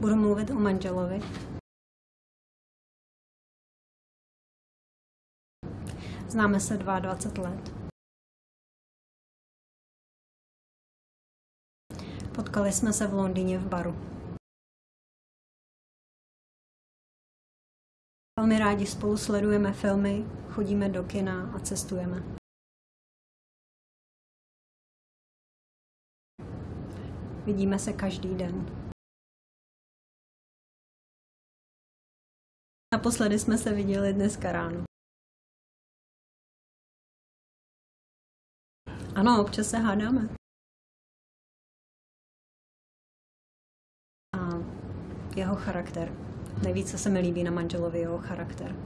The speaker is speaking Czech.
Budu mluvit o manželovi. Známe se 22 let. Potkali jsme se v Londýně v baru. Velmi rádi spolu sledujeme filmy, chodíme do kina a cestujeme. Vidíme se každý den. Naposledy jsme se viděli dneska ráno. Ano, občas se hádáme. A jeho charakter. Nejvíce se mi líbí na manželovi jeho charakter.